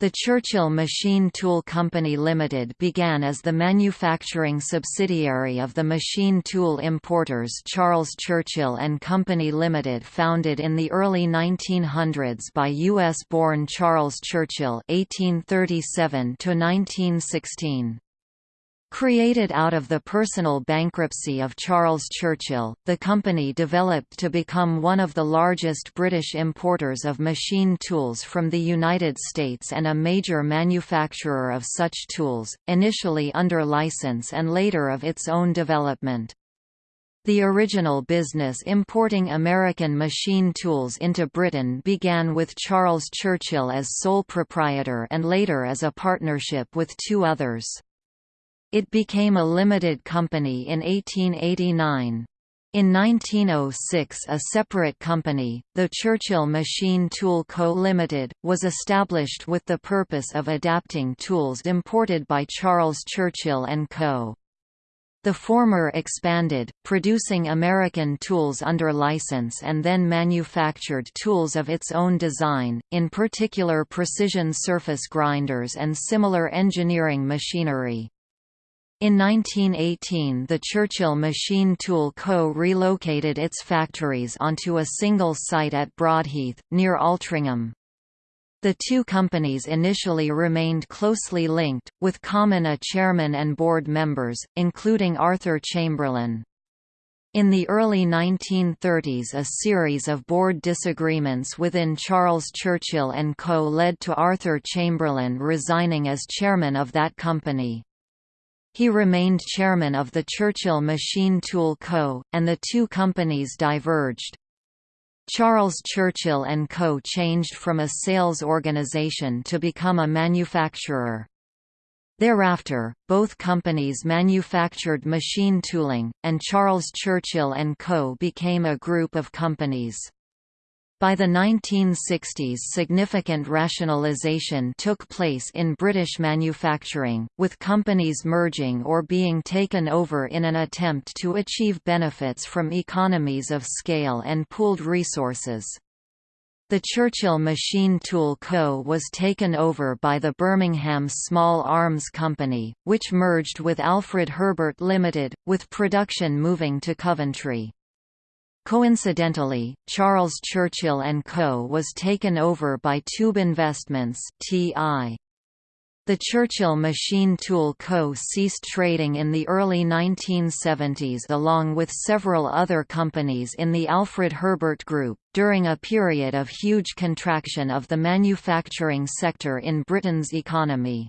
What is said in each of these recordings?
The Churchill Machine Tool Company Limited began as the manufacturing subsidiary of the machine tool importers Charles Churchill and Company Limited founded in the early 1900s by U.S.-born Charles Churchill 1837 -1916. Created out of the personal bankruptcy of Charles Churchill, the company developed to become one of the largest British importers of machine tools from the United States and a major manufacturer of such tools, initially under license and later of its own development. The original business importing American machine tools into Britain began with Charles Churchill as sole proprietor and later as a partnership with two others. It became a limited company in 1889. In 1906 a separate company, the Churchill Machine Tool Co. Limited, was established with the purpose of adapting tools imported by Charles Churchill & Co. The former expanded, producing American tools under license and then manufactured tools of its own design, in particular precision surface grinders and similar engineering machinery. In 1918 the Churchill Machine Tool Co. relocated its factories onto a single site at Broadheath, near Altrincham. The two companies initially remained closely linked, with common a chairman and board members, including Arthur Chamberlain. In the early 1930s a series of board disagreements within Charles Churchill & Co. led to Arthur Chamberlain resigning as chairman of that company. He remained chairman of the Churchill Machine Tool Co., and the two companies diverged. Charles Churchill & Co. changed from a sales organization to become a manufacturer. Thereafter, both companies manufactured machine tooling, and Charles Churchill & Co. became a group of companies. By the 1960s significant rationalisation took place in British manufacturing, with companies merging or being taken over in an attempt to achieve benefits from economies of scale and pooled resources. The Churchill Machine Tool Co. was taken over by the Birmingham Small Arms Company, which merged with Alfred Herbert Limited, with production moving to Coventry. Coincidentally, Charles Churchill & Co. was taken over by Tube Investments TI. The Churchill Machine Tool Co. ceased trading in the early 1970s along with several other companies in the Alfred Herbert Group, during a period of huge contraction of the manufacturing sector in Britain's economy.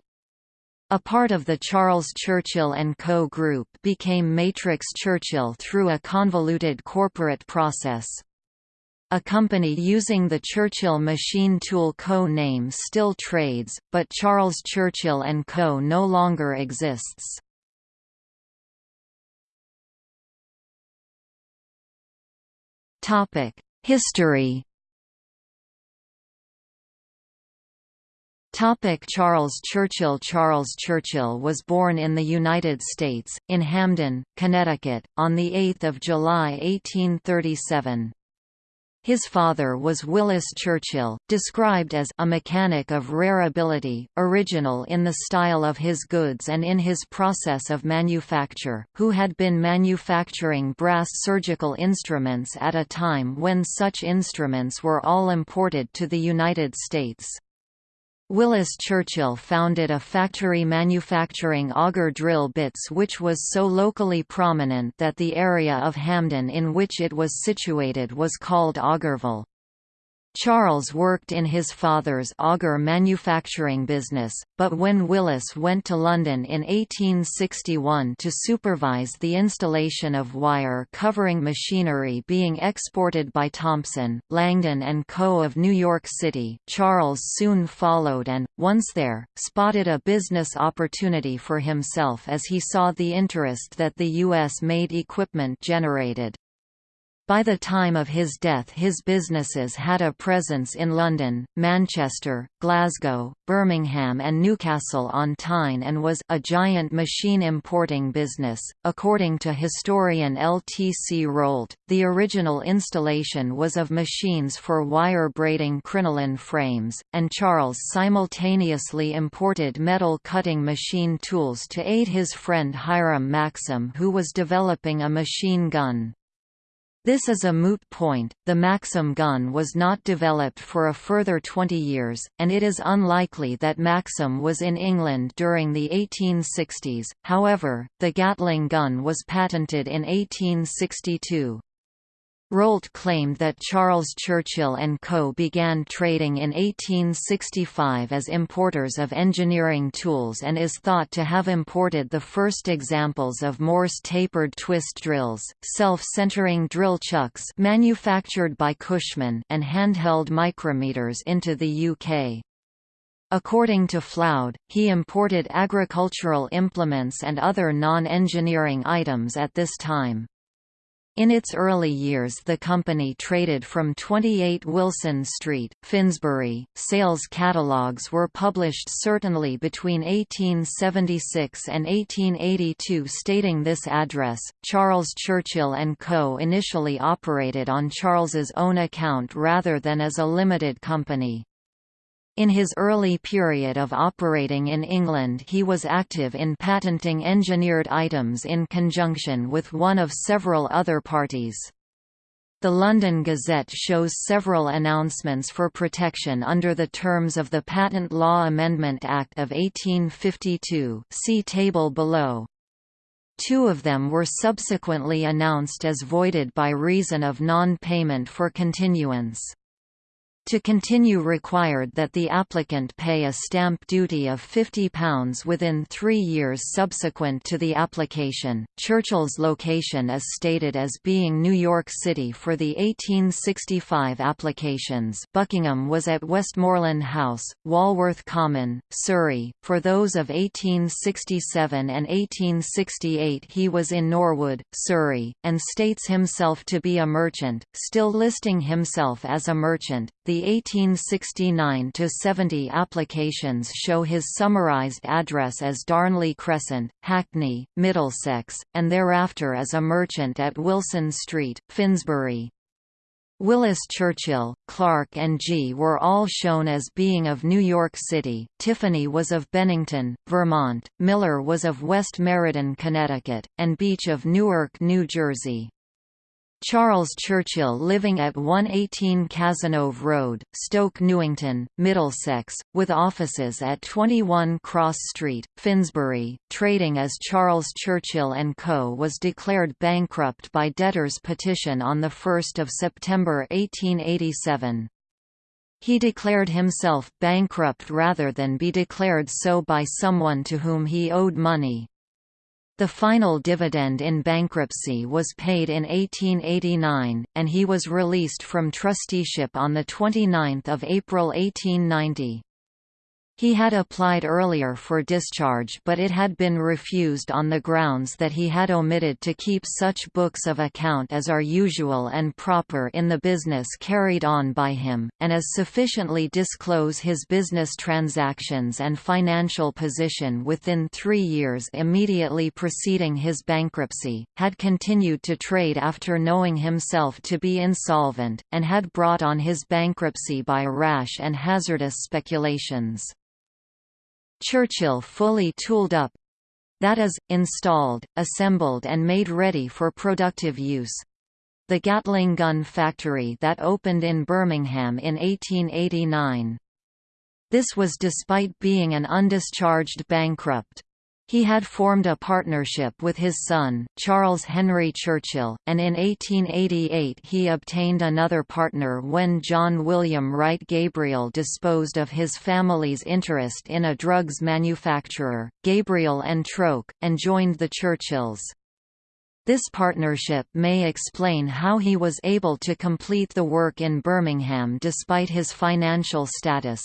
A part of the Charles Churchill & Co. Group became Matrix Churchill through a convoluted corporate process. A company using the Churchill Machine Tool Co. name still trades, but Charles Churchill & Co. no longer exists. History Topic Charles Churchill Charles Churchill was born in the United States, in Hamden, Connecticut, on 8 July 1837. His father was Willis Churchill, described as a mechanic of rare ability, original in the style of his goods and in his process of manufacture, who had been manufacturing brass surgical instruments at a time when such instruments were all imported to the United States. Willis Churchill founded a factory manufacturing auger drill bits which was so locally prominent that the area of Hamden in which it was situated was called Augerville. Charles worked in his father's auger manufacturing business, but when Willis went to London in 1861 to supervise the installation of wire covering machinery being exported by Thompson, Langdon & Co. of New York City, Charles soon followed and, once there, spotted a business opportunity for himself as he saw the interest that the U.S. made equipment generated. By the time of his death his businesses had a presence in London, Manchester, Glasgow, Birmingham and Newcastle on Tyne and was a giant machine importing business. According to historian L. T. C. Rolt, the original installation was of machines for wire braiding crinoline frames, and Charles simultaneously imported metal cutting machine tools to aid his friend Hiram Maxim who was developing a machine gun. This is a moot point, the Maxim gun was not developed for a further 20 years, and it is unlikely that Maxim was in England during the 1860s, however, the Gatling gun was patented in 1862. Rolt claimed that Charles Churchill & Co. began trading in 1865 as importers of engineering tools and is thought to have imported the first examples of Morse tapered twist drills, self-centering drill chucks manufactured by Cushman and handheld micrometers into the UK. According to Floud, he imported agricultural implements and other non-engineering items at this time. In its early years the company traded from 28 Wilson Street, Finsbury. Sales catalogues were published certainly between 1876 and 1882 stating this address. Charles Churchill & Co. initially operated on Charles's own account rather than as a limited company. In his early period of operating in England he was active in patenting engineered items in conjunction with one of several other parties. The London Gazette shows several announcements for protection under the terms of the Patent Law Amendment Act of 1852 see table below. Two of them were subsequently announced as voided by reason of non-payment for continuance. To continue required that the applicant pay a stamp duty of £50 within three years subsequent to the application. Churchill's location is stated as being New York City for the 1865 applications Buckingham was at Westmoreland House, Walworth Common, Surrey, for those of 1867 and 1868 he was in Norwood, Surrey, and states himself to be a merchant, still listing himself as a merchant. The 1869–70 applications show his summarised address as Darnley Crescent, Hackney, Middlesex, and thereafter as a merchant at Wilson Street, Finsbury. Willis Churchill, Clark and G were all shown as being of New York City, Tiffany was of Bennington, Vermont, Miller was of West Meriden, Connecticut, and Beach of Newark, New Jersey. Charles Churchill living at 118 Cazenove Road, Stoke Newington, Middlesex, with offices at 21 Cross Street, Finsbury, trading as Charles Churchill & Co. was declared bankrupt by debtors' petition on 1 September 1887. He declared himself bankrupt rather than be declared so by someone to whom he owed money. The final dividend in bankruptcy was paid in 1889, and he was released from trusteeship on 29 April 1890. He had applied earlier for discharge but it had been refused on the grounds that he had omitted to keep such books of account as are usual and proper in the business carried on by him, and as sufficiently disclose his business transactions and financial position within three years immediately preceding his bankruptcy, had continued to trade after knowing himself to be insolvent, and had brought on his bankruptcy by rash and hazardous speculations. Churchill fully tooled up that is, installed, assembled and made ready for productive use. The Gatling gun factory that opened in Birmingham in 1889. This was despite being an undischarged bankrupt. He had formed a partnership with his son, Charles Henry Churchill, and in 1888 he obtained another partner when John William Wright Gabriel disposed of his family's interest in a drugs manufacturer, Gabriel and Troke, and joined the Churchills. This partnership may explain how he was able to complete the work in Birmingham despite his financial status.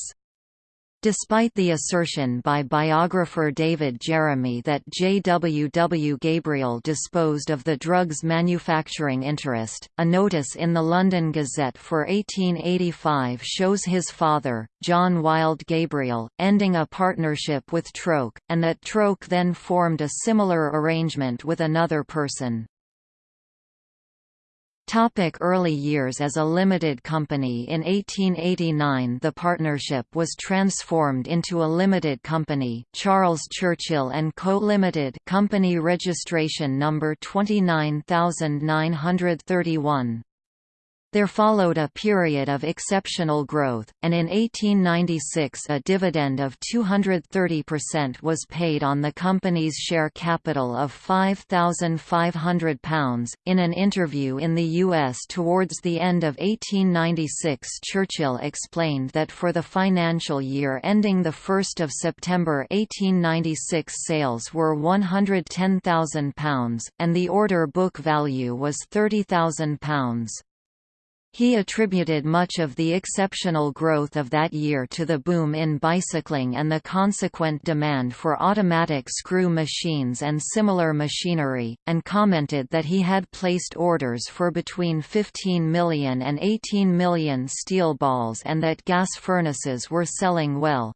Despite the assertion by biographer David Jeremy that J. W. W. Gabriel disposed of the drug's manufacturing interest, a notice in the London Gazette for 1885 shows his father, John Wild Gabriel, ending a partnership with Troke, and that Troke then formed a similar arrangement with another person. Topic early years As a limited company In 1889 the partnership was transformed into a limited company, Charles Churchill & Co. Limited company registration number 29931. There followed a period of exceptional growth, and in 1896 a dividend of 230% was paid on the company's share capital of £5,500. In an interview in the U.S. towards the end of 1896, Churchill explained that for the financial year ending 1 September 1896 sales were £110,000, and the order book value was £30,000. He attributed much of the exceptional growth of that year to the boom in bicycling and the consequent demand for automatic screw machines and similar machinery, and commented that he had placed orders for between 15 million and 18 million steel balls and that gas furnaces were selling well.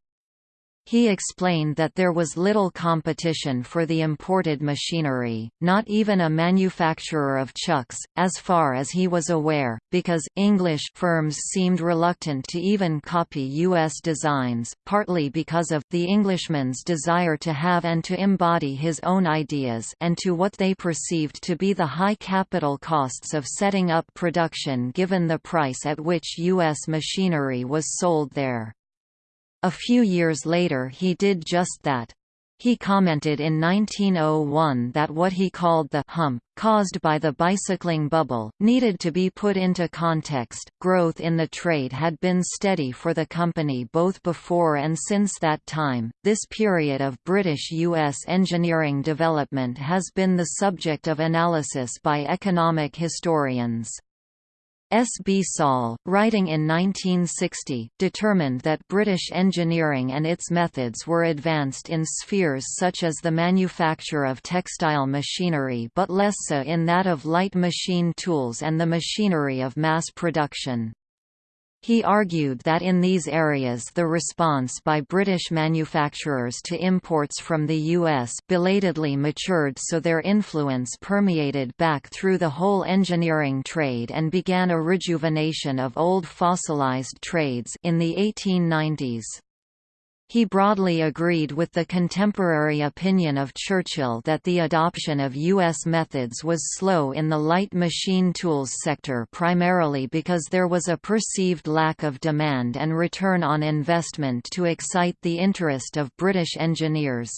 He explained that there was little competition for the imported machinery, not even a manufacturer of chucks, as far as he was aware, because English firms seemed reluctant to even copy U.S. designs, partly because of the Englishman's desire to have and to embody his own ideas and to what they perceived to be the high capital costs of setting up production given the price at which U.S. machinery was sold there. A few years later he did just that. He commented in 1901 that what he called the hump, caused by the bicycling bubble, needed to be put into context. Growth in the trade had been steady for the company both before and since that time. This period of British U.S. engineering development has been the subject of analysis by economic historians. S. B. Saul, writing in 1960, determined that British engineering and its methods were advanced in spheres such as the manufacture of textile machinery but less so in that of light machine tools and the machinery of mass production. He argued that in these areas the response by British manufacturers to imports from the U.S. belatedly matured so their influence permeated back through the whole engineering trade and began a rejuvenation of old fossilized trades in the 1890s. He broadly agreed with the contemporary opinion of Churchill that the adoption of U.S. methods was slow in the light machine tools sector primarily because there was a perceived lack of demand and return on investment to excite the interest of British engineers.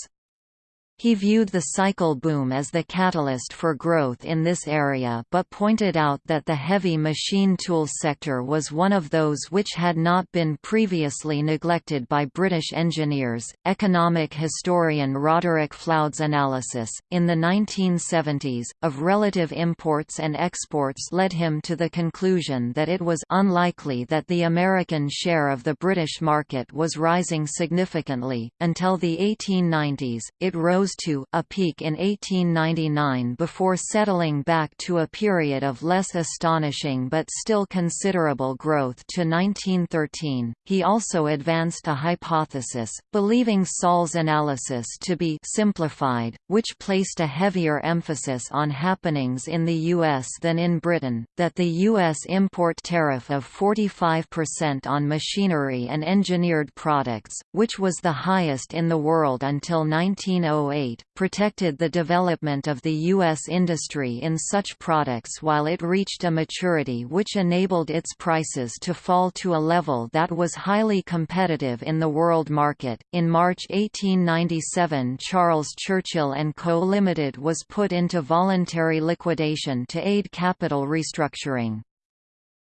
He viewed the cycle boom as the catalyst for growth in this area but pointed out that the heavy machine tool sector was one of those which had not been previously neglected by British engineers. Economic historian Roderick Floud's analysis, in the 1970s, of relative imports and exports led him to the conclusion that it was unlikely that the American share of the British market was rising significantly. Until the 1890s, it rose to a peak in 1899 before settling back to a period of less astonishing but still considerable growth to 1913. He also advanced a hypothesis, believing Saul's analysis to be simplified, which placed a heavier emphasis on happenings in the US than in Britain, that the US import tariff of 45% on machinery and engineered products, which was the highest in the world until 1908 protected the development of the U.S. industry in such products while it reached a maturity which enabled its prices to fall to a level that was highly competitive in the world market. In March 1897, Charles Churchill and Co. Limited was put into voluntary liquidation to aid capital restructuring.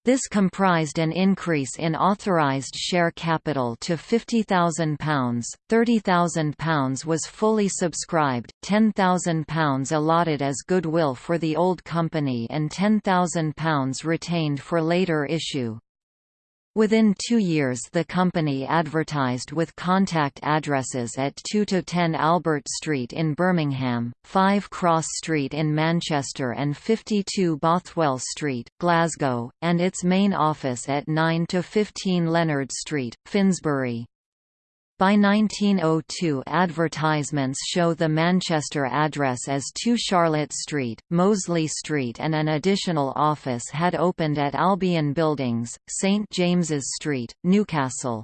This comprised an increase in authorised share capital to £50,000, £30,000 was fully subscribed, £10,000 allotted as goodwill for the old company and £10,000 retained for later issue. Within two years the company advertised with contact addresses at 2–10 Albert Street in Birmingham, 5 Cross Street in Manchester and 52 Bothwell Street, Glasgow, and its main office at 9–15 Leonard Street, Finsbury. By 1902 advertisements show the Manchester address as 2 Charlotte Street, Mosley Street and an additional office had opened at Albion Buildings, St James's Street, Newcastle.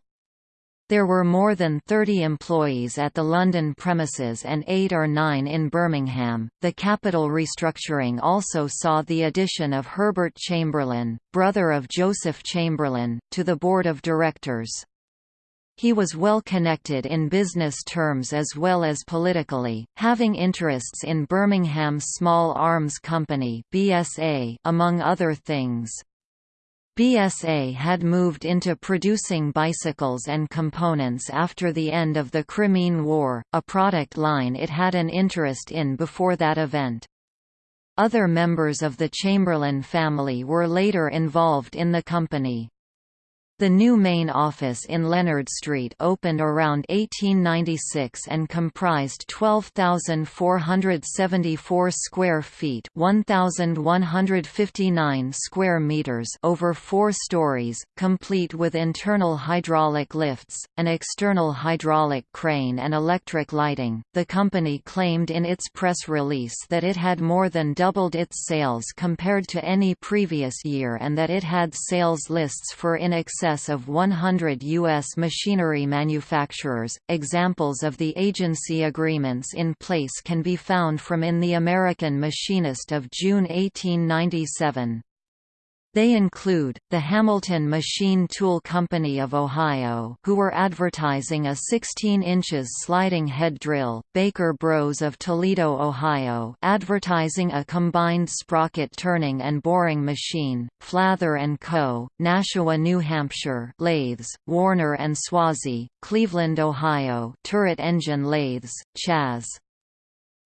There were more than 30 employees at the London premises and 8 or 9 in Birmingham. The capital restructuring also saw the addition of Herbert Chamberlain, brother of Joseph Chamberlain, to the board of directors. He was well connected in business terms as well as politically, having interests in Birmingham Small Arms Company (BSA) among other things. BSA had moved into producing bicycles and components after the end of the Crimean War, a product line it had an interest in before that event. Other members of the Chamberlain family were later involved in the company. The new main office in Leonard Street opened around 1896 and comprised 12,474 square feet 1,159 square meters over four stories, complete with internal hydraulic lifts, an external hydraulic crane and electric lighting. The company claimed in its press release that it had more than doubled its sales compared to any previous year and that it had sales lists for in excess excess of 100 U.S. machinery manufacturers. Examples of the agency agreements in place can be found from in The American Machinist of June 1897. They include, the Hamilton Machine Tool Company of Ohio who were advertising a 16 inches sliding head drill, Baker Bros of Toledo, Ohio advertising a combined sprocket turning and boring machine, Flather & Co., Nashua, New Hampshire lathes, Warner & Swasey, Cleveland, Ohio turret engine lathes, Chas.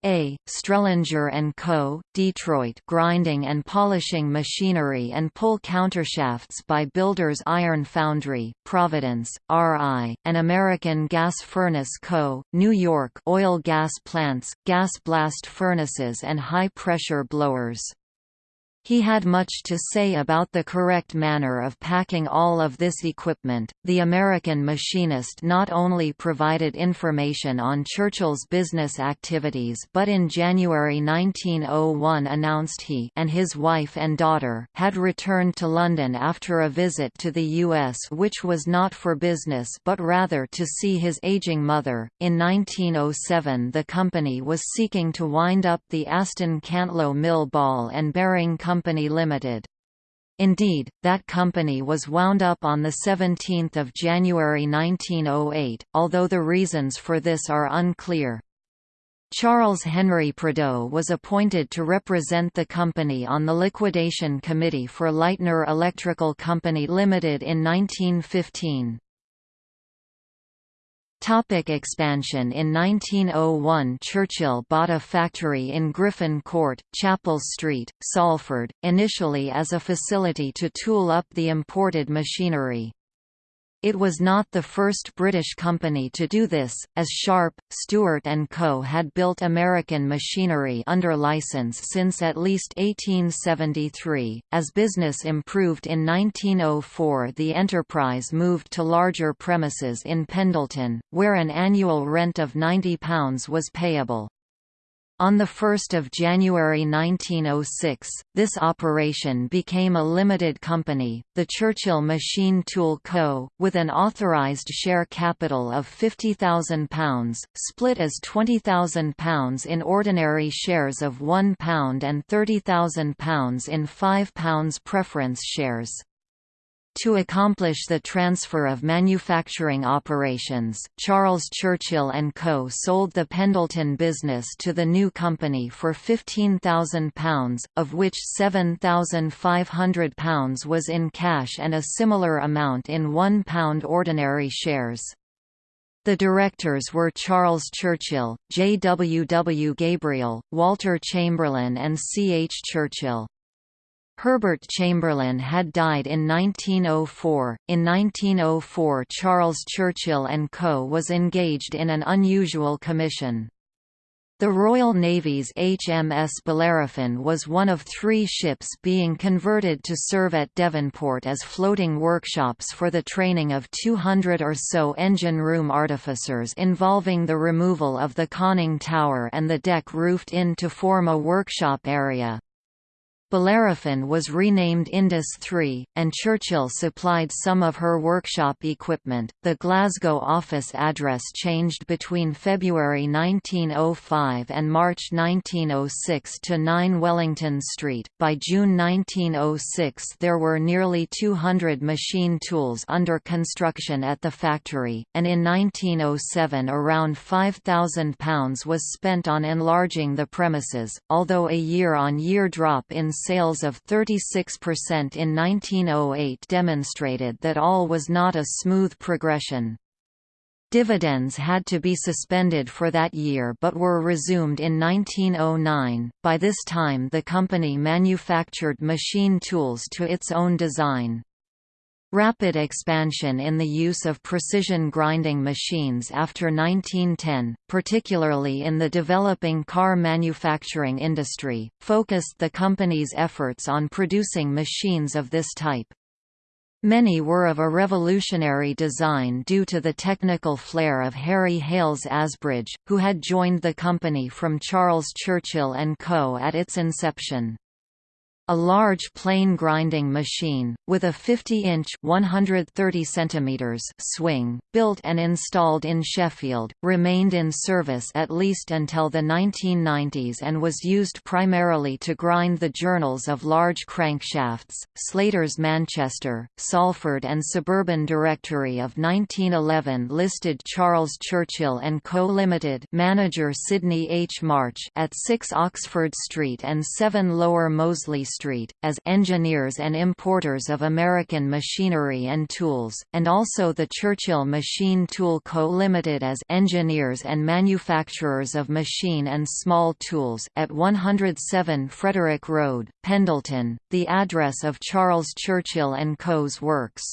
A. Strelinger & Co., Detroit grinding and polishing machinery and pull countershafts by Builders Iron Foundry, Providence, R.I., an American Gas Furnace Co., New York oil gas plants, gas blast furnaces and high-pressure blowers. He had much to say about the correct manner of packing all of this equipment. The American machinist not only provided information on Churchill's business activities but in January 1901 announced he and his wife and daughter had returned to London after a visit to the U.S. which was not for business but rather to see his aging mother. In 1907 the company was seeking to wind up the Aston Cantlow Mill Ball and Bearing Company Company Limited. Indeed, that company was wound up on 17 January 1908, although the reasons for this are unclear. Charles Henry Prideaux was appointed to represent the company on the liquidation committee for Leitner Electrical Company Limited in 1915. Topic expansion In 1901 Churchill bought a factory in Griffin Court, Chapel Street, Salford, initially as a facility to tool up the imported machinery. It was not the first British company to do this, as Sharp, Stewart & Co. had built American machinery under license since at least 1873. As business improved in 1904 the enterprise moved to larger premises in Pendleton, where an annual rent of £90 was payable. On 1 January 1906, this operation became a limited company, the Churchill Machine Tool Co., with an authorised share capital of £50,000, split as £20,000 in ordinary shares of £1 and £30,000 in £5 preference shares. To accomplish the transfer of manufacturing operations, Charles Churchill & Co. sold the Pendleton business to the new company for £15,000, of which £7,500 was in cash and a similar amount in £1 ordinary shares. The directors were Charles Churchill, J. W. W. Gabriel, Walter Chamberlain and C. H. Churchill. Herbert Chamberlain had died in 1904. In 1904, Charles Churchill and Co. was engaged in an unusual commission. The Royal Navy's HMS Bellerophon was one of three ships being converted to serve at Devonport as floating workshops for the training of 200 or so engine room artificers involving the removal of the conning tower and the deck roofed in to form a workshop area. Bellerophon was renamed Indus III, and Churchill supplied some of her workshop equipment. The Glasgow office address changed between February 1905 and March 1906 to 9 Wellington Street. By June 1906, there were nearly 200 machine tools under construction at the factory, and in 1907 around £5,000 was spent on enlarging the premises, although a year on year drop in sales of 36% in 1908 demonstrated that all was not a smooth progression. Dividends had to be suspended for that year but were resumed in 1909. By this time, the company manufactured machine tools to its own design. Rapid expansion in the use of precision grinding machines after 1910, particularly in the developing car manufacturing industry, focused the company's efforts on producing machines of this type. Many were of a revolutionary design due to the technical flair of Harry Hales Asbridge, who had joined the company from Charles Churchill & Co. at its inception. A large plane grinding machine, with a 50-inch (130 centimeters) swing, built and installed in Sheffield, remained in service at least until the 1990s and was used primarily to grind the journals of large crankshafts. Slater's Manchester, Salford and Suburban Directory of 1911 listed Charles Churchill and Co Limited, manager Sidney H March, at 6 Oxford Street and 7 Lower Mosley Street, as engineers and importers of American machinery and tools, and also the Churchill Machine Tool Co. Limited as engineers and manufacturers of machine and small tools at 107 Frederick Road, Pendleton, the address of Charles Churchill & Co.'s works.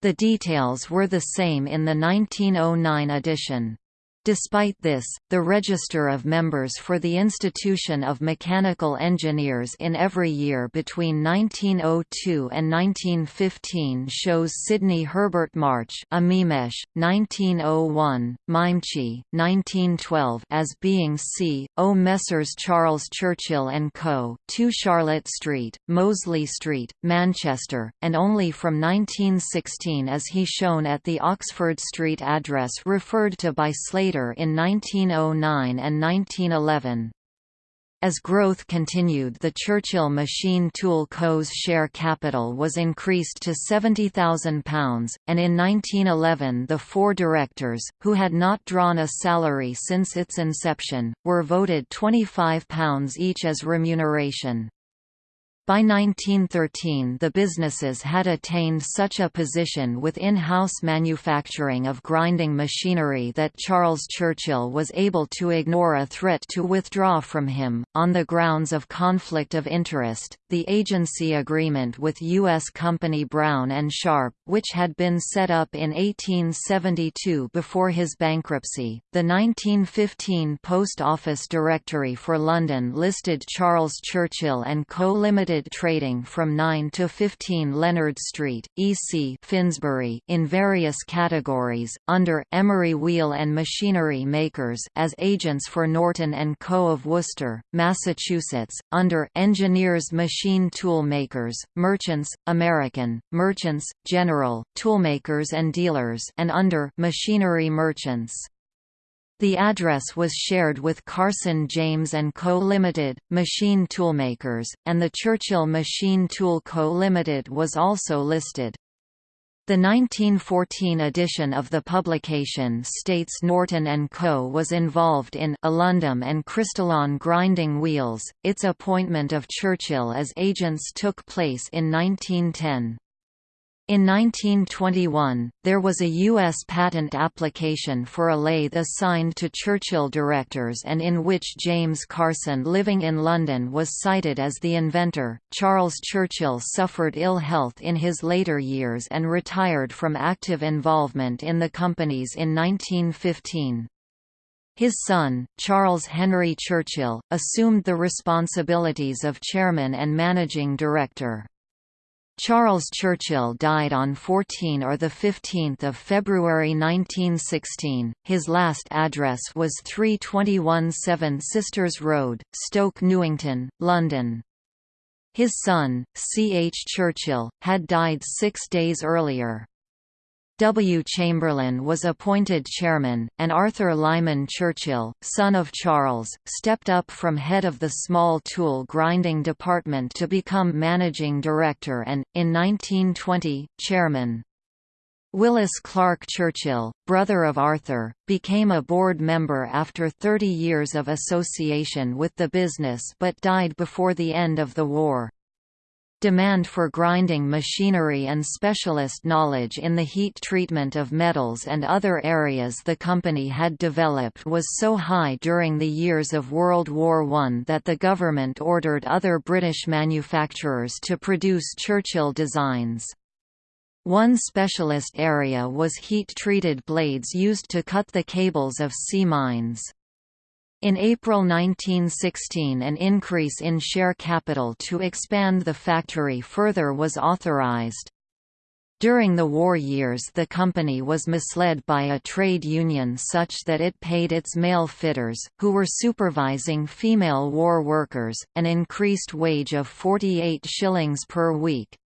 The details were the same in the 1909 edition. Despite this, the register of members for the Institution of Mechanical Engineers in every year between 1902 and 1915 shows Sidney Herbert March Amimesh, 1901, Mimchi, 1912 as being C. O. Messrs. Charles Churchill & Co., 2 Charlotte Street, Mosley Street, Manchester, and only from 1916 is he shown at the Oxford Street address referred to by Slater in 1909 and 1911. As growth continued the Churchill Machine Tool Co.'s share capital was increased to £70,000, and in 1911 the four directors, who had not drawn a salary since its inception, were voted £25 each as remuneration. By 1913 the businesses had attained such a position with in-house manufacturing of grinding machinery that Charles Churchill was able to ignore a threat to withdraw from him, on the grounds of conflict of interest. The agency agreement with U.S. company Brown and Sharpe, which had been set up in 1872 before his bankruptcy, the 1915 Post Office Directory for London listed Charles Churchill and Co. Limited trading from 9 to 15 Leonard Street, EC Finsbury in various categories, under Emery Wheel and Machinery Makers as agents for Norton & Co. of Worcester, Massachusetts, under Engineers Machine Tool Makers, Merchants, American, Merchants, General, Toolmakers and Dealers and under Machinery Merchants. The address was shared with Carson James & Co. Limited, machine toolmakers, and the Churchill Machine Tool Co. Limited was also listed. The 1914 edition of the publication states Norton & Co. was involved in alundum and crystalline grinding wheels. Its appointment of Churchill as agents took place in 1910. In 1921, there was a U.S. patent application for a lathe assigned to Churchill directors and in which James Carson living in London was cited as the inventor. Charles Churchill suffered ill health in his later years and retired from active involvement in the companies in 1915. His son, Charles Henry Churchill, assumed the responsibilities of chairman and managing director. Charles Churchill died on 14 or 15 February 1916. His last address was 321 Seven Sisters Road, Stoke Newington, London. His son, C. H. Churchill, had died six days earlier. W. Chamberlain was appointed chairman, and Arthur Lyman Churchill, son of Charles, stepped up from head of the small tool grinding department to become managing director and, in 1920, chairman. Willis Clark Churchill, brother of Arthur, became a board member after 30 years of association with the business but died before the end of the war. Demand for grinding machinery and specialist knowledge in the heat treatment of metals and other areas the company had developed was so high during the years of World War I that the government ordered other British manufacturers to produce Churchill designs. One specialist area was heat-treated blades used to cut the cables of sea mines. In April 1916 an increase in share capital to expand the factory further was authorized. During the war years the company was misled by a trade union such that it paid its male fitters, who were supervising female war workers, an increased wage of 48 shillings per week.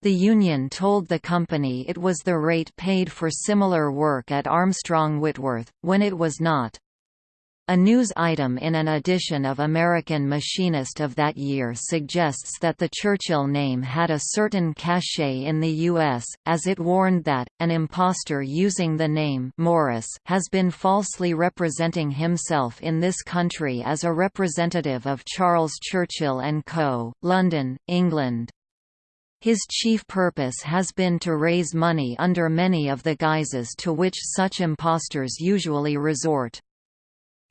The union told the company it was the rate paid for similar work at Armstrong Whitworth, when it was not. A news item in an edition of American Machinist of that year suggests that the Churchill name had a certain cachet in the U.S., as it warned that, an impostor using the name Morris has been falsely representing himself in this country as a representative of Charles Churchill & Co., London, England. His chief purpose has been to raise money under many of the guises to which such impostors usually resort.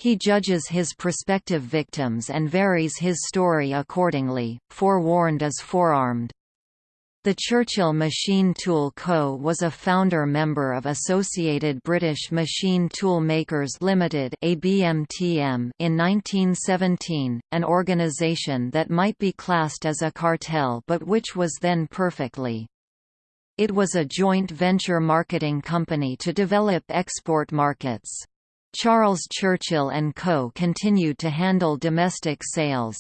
He judges his prospective victims and varies his story accordingly, forewarned is forearmed. The Churchill Machine Tool Co. was a founder member of Associated British Machine Tool Makers Limited in 1917, an organisation that might be classed as a cartel but which was then perfectly. It was a joint venture marketing company to develop export markets. Charles Churchill & Co. continued to handle domestic sales.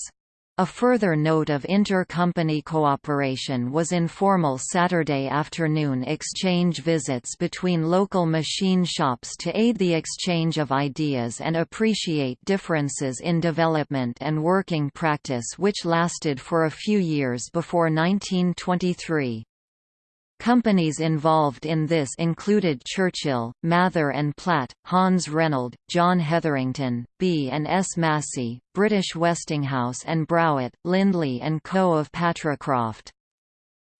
A further note of inter-company cooperation was informal Saturday afternoon exchange visits between local machine shops to aid the exchange of ideas and appreciate differences in development and working practice which lasted for a few years before 1923. Companies involved in this included Churchill, Mather and Platt, Hans Renold, John Hetherington, B and S Massey, British Westinghouse and Browett, Lindley and Co. of Patricroft.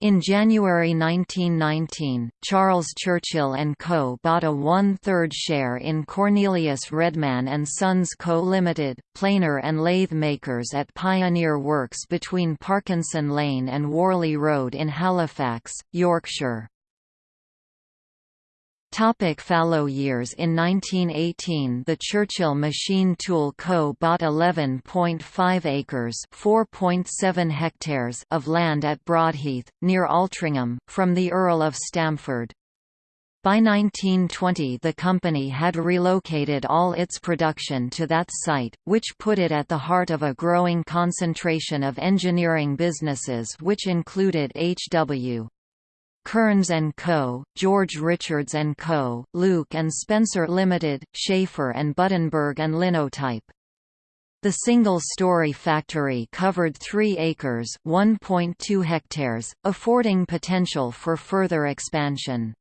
In January 1919, Charles Churchill & Co. bought a one-third share in Cornelius Redman & Sons Co. Limited, planer and lathe makers at Pioneer Works between Parkinson Lane and Warley Road in Halifax, Yorkshire. Topic fallow years In 1918 the Churchill Machine Tool Co. bought 11.5 acres hectares of land at Broadheath, near Altrincham, from the Earl of Stamford. By 1920 the company had relocated all its production to that site, which put it at the heart of a growing concentration of engineering businesses which included H.W. Kearns & Co., George Richards & Co., Luke Spencer Limited, Schaffer and Budenberg and Linotype. The single-story factory covered 3 acres (1.2 hectares), affording potential for further expansion.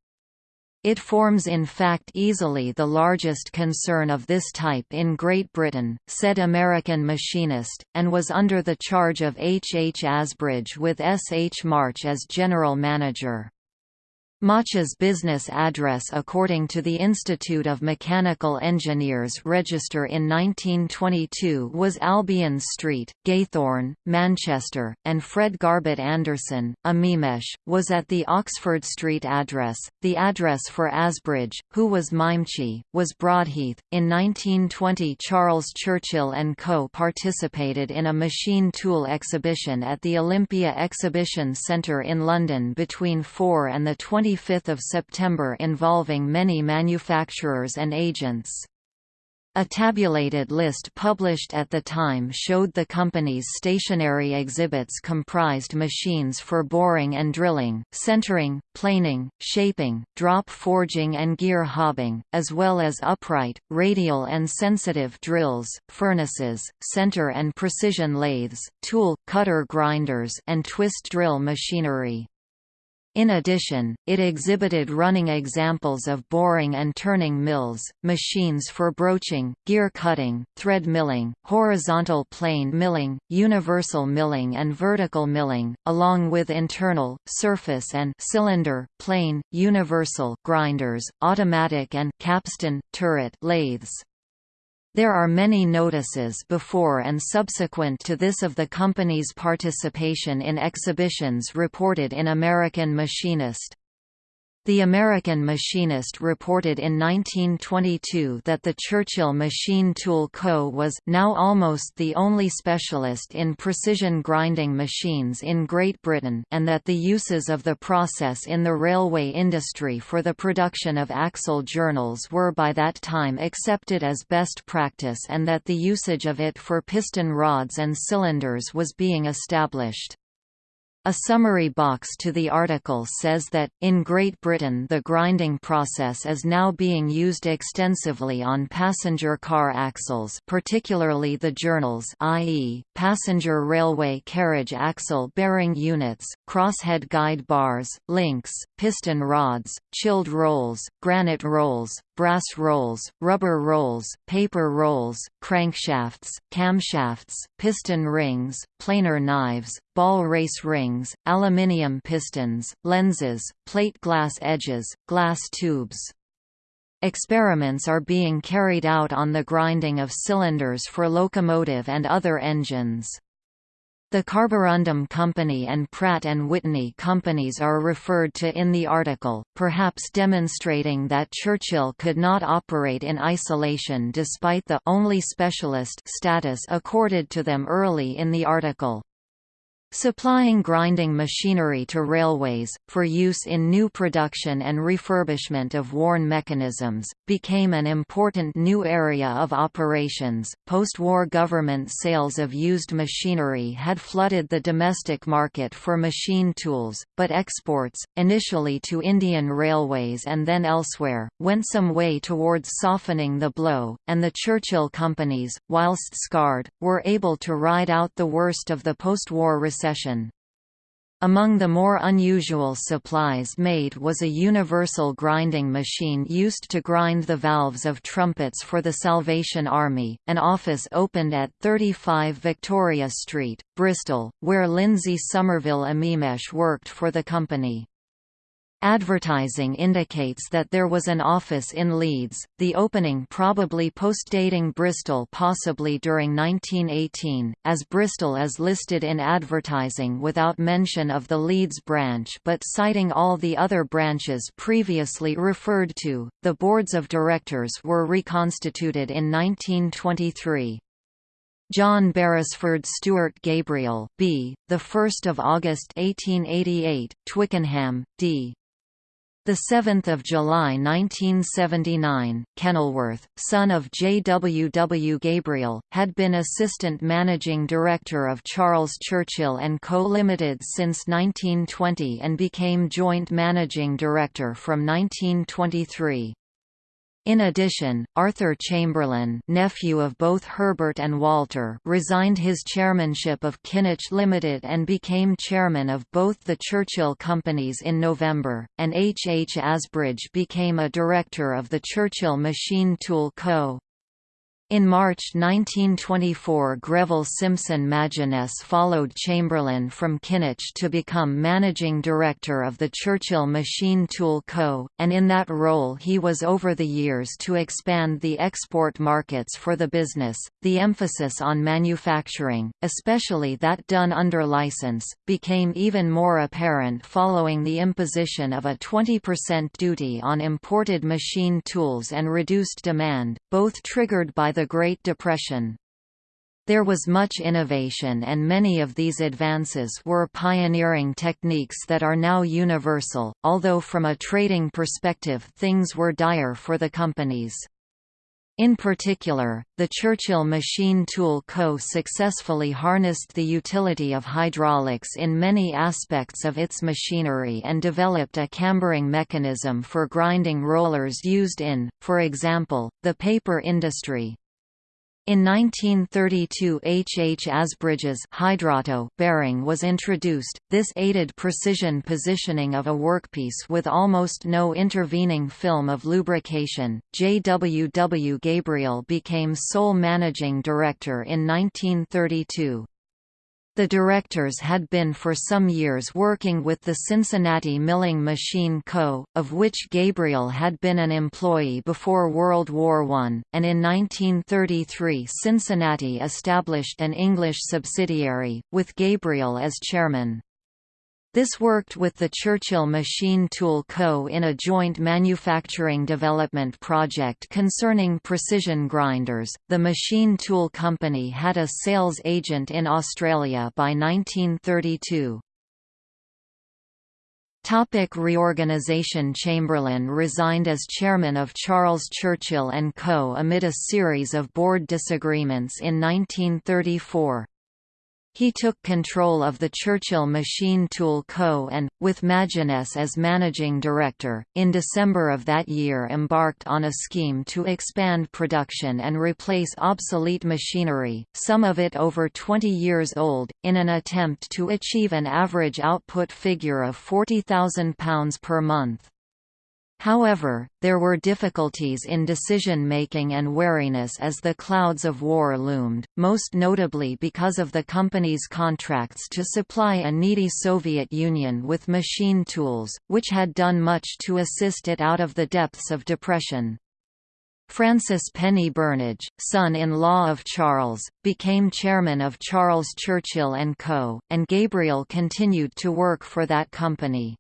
It forms in fact easily the largest concern of this type in Great Britain, said American Machinist, and was under the charge of H. H. Asbridge with S. H. March as general manager. March's business address according to the Institute of Mechanical Engineers register in 1922 was Albion Street, Gaythorne, Manchester, and Fred Garbett Anderson, Amemesh, was at the Oxford Street address. The address for Asbridge, who was Mimechie, was Broadheath. In 1920 Charles Churchill and Co. participated in a machine tool exhibition at the Olympia Exhibition Centre in London between 4 and the 20 25 September involving many manufacturers and agents. A tabulated list published at the time showed the company's stationary exhibits comprised machines for boring and drilling, centering, planing, shaping, drop forging and gear hobbing, as well as upright, radial and sensitive drills, furnaces, center and precision lathes, tool, cutter grinders and twist drill machinery. In addition, it exhibited running examples of boring and turning mills, machines for broaching, gear cutting, thread milling, horizontal plain milling, universal milling and vertical milling, along with internal, surface and cylinder, plain, universal grinders, automatic and capstan, turret lathes. There are many notices before and subsequent to this of the company's participation in exhibitions reported in American Machinist. The American Machinist reported in 1922 that the Churchill Machine Tool Co. was now almost the only specialist in precision grinding machines in Great Britain and that the uses of the process in the railway industry for the production of axle journals were by that time accepted as best practice and that the usage of it for piston rods and cylinders was being established. A summary box to the article says that, in Great Britain the grinding process is now being used extensively on passenger car axles particularly the journals i.e., passenger railway carriage axle bearing units, crosshead guide bars, links, piston rods, chilled rolls, granite rolls, brass rolls, rubber rolls, paper rolls, crankshafts, camshafts, piston rings, planer knives, ball race rings, aluminium pistons, lenses, plate glass edges, glass tubes. Experiments are being carried out on the grinding of cylinders for locomotive and other engines. The Carborundum Company and Pratt & Whitney companies are referred to in the article, perhaps demonstrating that Churchill could not operate in isolation despite the only specialist status accorded to them early in the article. Supplying grinding machinery to railways, for use in new production and refurbishment of worn mechanisms, became an important new area of operations. Post war government sales of used machinery had flooded the domestic market for machine tools, but exports, initially to Indian railways and then elsewhere, went some way towards softening the blow, and the Churchill companies, whilst scarred, were able to ride out the worst of the post war recession Among the more unusual supplies made was a universal grinding machine used to grind the valves of trumpets for the Salvation Army. An office opened at 35 Victoria Street, Bristol, where Lindsay Somerville Amemesh worked for the company. Advertising indicates that there was an office in Leeds, the opening probably postdating Bristol possibly during 1918, as Bristol is listed in advertising without mention of the Leeds branch but citing all the other branches previously referred to. The boards of directors were reconstituted in 1923. John Beresford Stewart Gabriel, B. The 1st of August 1888, Twickenham, D. 7 July 1979, Kenilworth, son of J. W. W. Gabriel, had been assistant managing director of Charles Churchill & Co. Limited since 1920 and became joint managing director from 1923. In addition, Arthur Chamberlain nephew of both Herbert and Walter resigned his chairmanship of Kynoch Limited and became chairman of both the Churchill companies in November, and H. H. Asbridge became a director of the Churchill Machine Tool Co. In March 1924 Greville Simpson Maginness followed Chamberlain from Kynoch to become managing director of the Churchill Machine Tool Co., and in that role he was over the years to expand the export markets for the business. The emphasis on manufacturing, especially that done under license, became even more apparent following the imposition of a 20% duty on imported machine tools and reduced demand, both triggered by the the Great Depression. There was much innovation and many of these advances were pioneering techniques that are now universal, although from a trading perspective things were dire for the companies. In particular, the Churchill Machine Tool Co. successfully harnessed the utility of hydraulics in many aspects of its machinery and developed a cambering mechanism for grinding rollers used in, for example, the paper industry. In 1932 H. H. Asbridge's bearing was introduced, this aided precision positioning of a workpiece with almost no intervening film of lubrication. J. W. W. Gabriel became sole managing director in 1932. The directors had been for some years working with the Cincinnati Milling Machine Co., of which Gabriel had been an employee before World War I, and in 1933 Cincinnati established an English subsidiary, with Gabriel as chairman. This worked with the Churchill Machine Tool Co. in a joint manufacturing development project concerning precision grinders. The Machine Tool Company had a sales agent in Australia by 1932. Topic reorganisation Chamberlain resigned as chairman of Charles Churchill & Co. amid a series of board disagreements in 1934. He took control of the Churchill Machine Tool Co. and, with Maginness as managing director, in December of that year embarked on a scheme to expand production and replace obsolete machinery, some of it over 20 years old, in an attempt to achieve an average output figure of £40,000 per month. However, there were difficulties in decision-making and wariness as the clouds of war loomed, most notably because of the company's contracts to supply a needy Soviet Union with machine tools, which had done much to assist it out of the depths of depression. Francis Penny Burnage, son-in-law of Charles, became chairman of Charles Churchill & Co., and Gabriel continued to work for that company.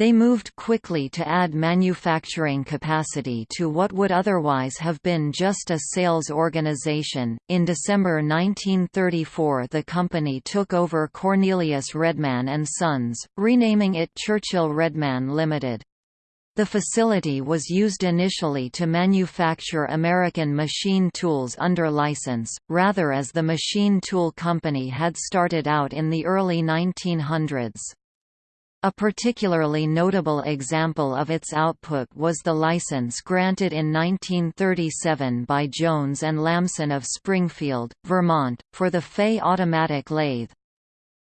They moved quickly to add manufacturing capacity to what would otherwise have been just a sales organization. In December 1934, the company took over Cornelius Redman and Sons, renaming it Churchill Redman Limited. The facility was used initially to manufacture American machine tools under license, rather as the machine tool company had started out in the early 1900s. A particularly notable example of its output was the license granted in 1937 by Jones and Lamson of Springfield, Vermont, for the Fay automatic lathe.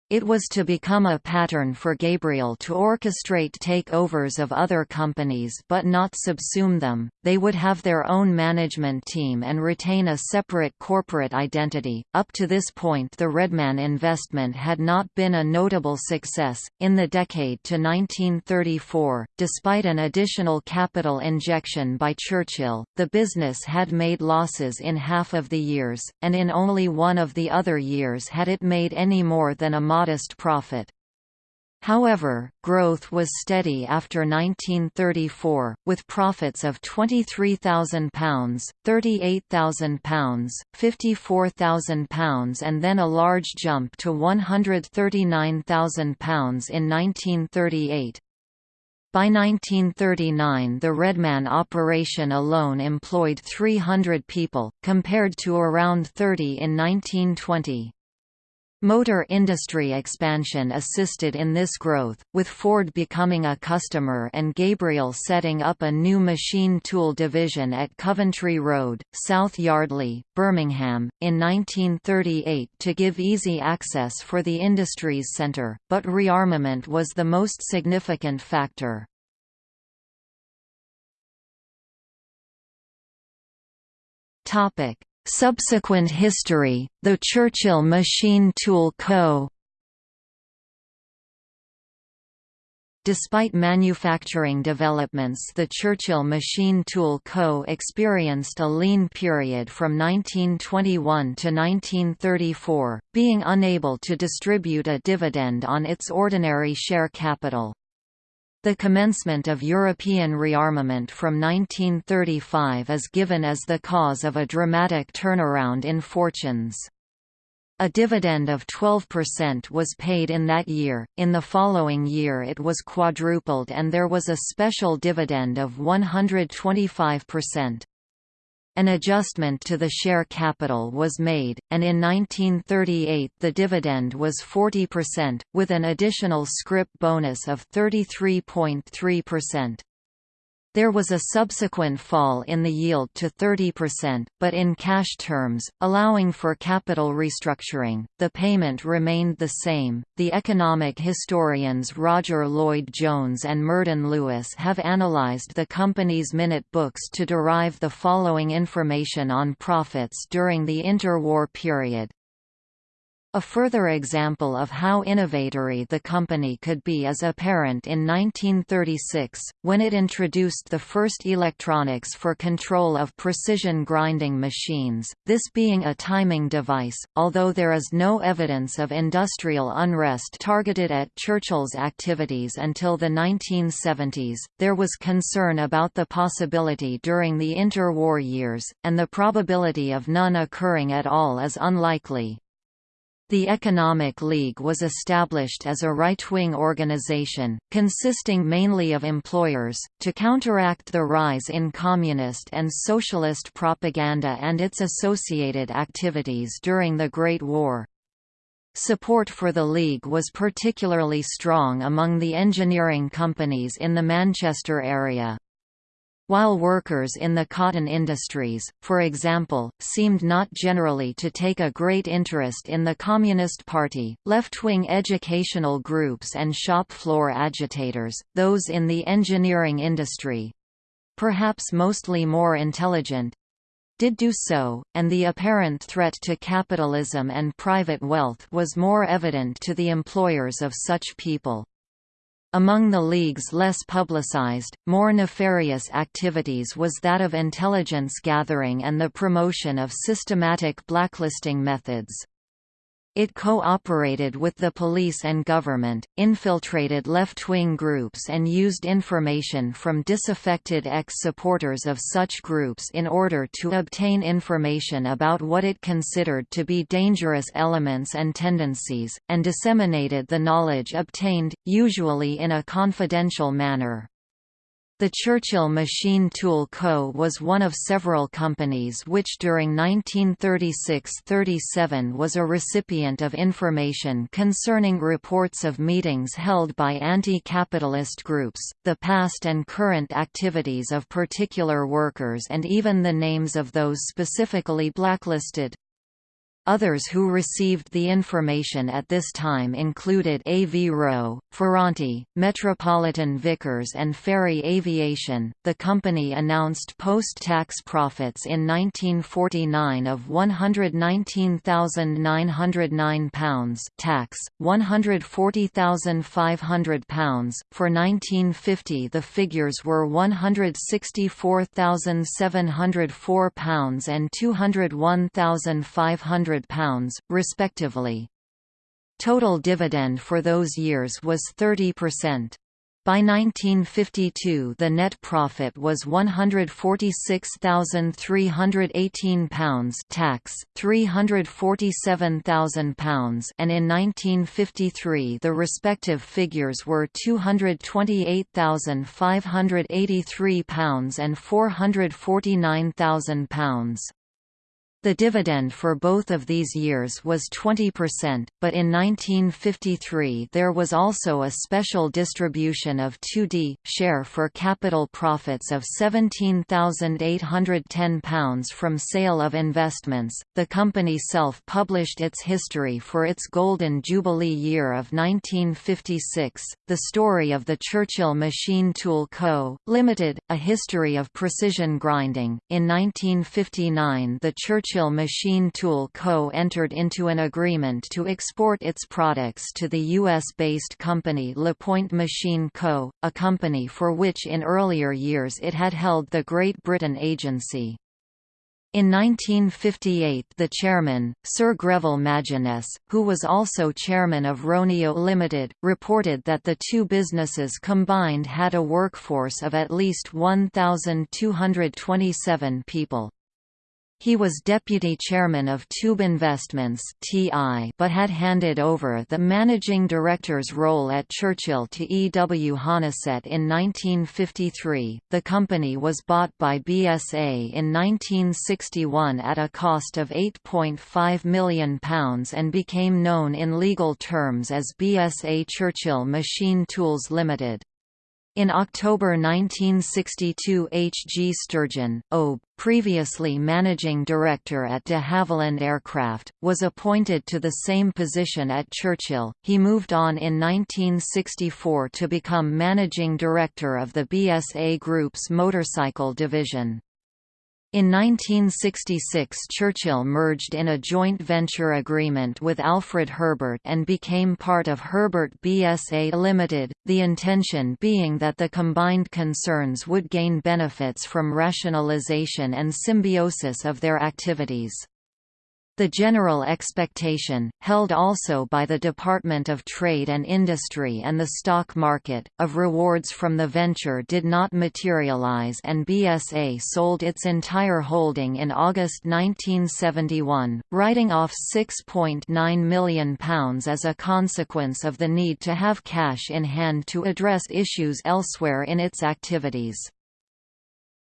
It was to become a pattern for Gabriel to orchestrate takeovers of other companies but not subsume them. They would have their own management team and retain a separate corporate identity. Up to this point, the Redman investment had not been a notable success. In the decade to 1934, despite an additional capital injection by Churchill, the business had made losses in half of the years, and in only one of the other years had it made any more than a modest profit. However, growth was steady after 1934, with profits of £23,000, £38,000, £54,000 and then a large jump to £139,000 in 1938. By 1939 the Redman operation alone employed 300 people, compared to around 30 in 1920. Motor industry expansion assisted in this growth, with Ford becoming a customer and Gabriel setting up a new machine tool division at Coventry Road, South Yardley, Birmingham, in 1938 to give easy access for the industry's centre, but rearmament was the most significant factor. Subsequent history, the Churchill Machine Tool Co. Despite manufacturing developments the Churchill Machine Tool Co. experienced a lean period from 1921 to 1934, being unable to distribute a dividend on its ordinary share capital. The commencement of European rearmament from 1935 is given as the cause of a dramatic turnaround in fortunes. A dividend of 12% was paid in that year, in the following year it was quadrupled and there was a special dividend of 125%. An adjustment to the share capital was made, and in 1938 the dividend was 40%, with an additional scrip bonus of 33.3%. There was a subsequent fall in the yield to 30%, but in cash terms, allowing for capital restructuring, the payment remained the same. The economic historians Roger Lloyd Jones and Myrddin Lewis have analyzed the company's minute books to derive the following information on profits during the interwar period. A further example of how innovatory the company could be is apparent in 1936, when it introduced the first electronics for control of precision grinding machines, this being a timing device. Although there is no evidence of industrial unrest targeted at Churchill's activities until the 1970s, there was concern about the possibility during the interwar years, and the probability of none occurring at all is unlikely. The Economic League was established as a right-wing organization, consisting mainly of employers, to counteract the rise in communist and socialist propaganda and its associated activities during the Great War. Support for the League was particularly strong among the engineering companies in the Manchester area. While workers in the cotton industries, for example, seemed not generally to take a great interest in the Communist Party, left-wing educational groups and shop floor agitators, those in the engineering industry—perhaps mostly more intelligent, did do so, and the apparent threat to capitalism and private wealth was more evident to the employers of such people. Among the League's less publicized, more nefarious activities was that of intelligence gathering and the promotion of systematic blacklisting methods. It cooperated with the police and government, infiltrated left-wing groups and used information from disaffected ex-supporters of such groups in order to obtain information about what it considered to be dangerous elements and tendencies, and disseminated the knowledge obtained, usually in a confidential manner. The Churchill Machine Tool Co. was one of several companies which during 1936–37 was a recipient of information concerning reports of meetings held by anti-capitalist groups, the past and current activities of particular workers and even the names of those specifically blacklisted. Others who received the information at this time included Avro, Ferranti, Metropolitan Vickers and Fairey Aviation. The company announced post-tax profits in 1949 of £119,909 tax, £140,500. For 1950 the figures were £164,704 and £201,500 £100, respectively. Total dividend for those years was 30%. By 1952 the net profit was £146,318 tax, £347,000 and in 1953 the respective figures were £228,583 and £449,000. The dividend for both of these years was 20%, but in 1953 there was also a special distribution of 2d share for capital profits of £17,810 from sale of investments. The company self published its history for its Golden Jubilee year of 1956, The Story of the Churchill Machine Tool Co., Limited, A History of Precision Grinding. In 1959, the Churchill Churchill Machine Tool Co. entered into an agreement to export its products to the U.S.-based company LaPointe Machine Co., a company for which in earlier years it had held the Great Britain Agency. In 1958 the chairman, Sir Greville Maginness, who was also chairman of Roneo Limited, reported that the two businesses combined had a workforce of at least 1,227 people. He was deputy chairman of Tube Investments but had handed over the managing director's role at Churchill to E. W. Honeysett in 1953. The company was bought by BSA in 1961 at a cost of £8.5 million and became known in legal terms as BSA Churchill Machine Tools Limited. In October 1962 H. G. Sturgeon, OBE, previously managing director at de Havilland Aircraft, was appointed to the same position at Churchill. He moved on in 1964 to become managing director of the BSA Group's motorcycle division. In 1966 Churchill merged in a joint venture agreement with Alfred Herbert and became part of Herbert BSA Limited, the intention being that the combined concerns would gain benefits from rationalization and symbiosis of their activities. The general expectation, held also by the Department of Trade and Industry and the stock market, of rewards from the venture did not materialize and BSA sold its entire holding in August 1971, writing off £6.9 million as a consequence of the need to have cash in hand to address issues elsewhere in its activities.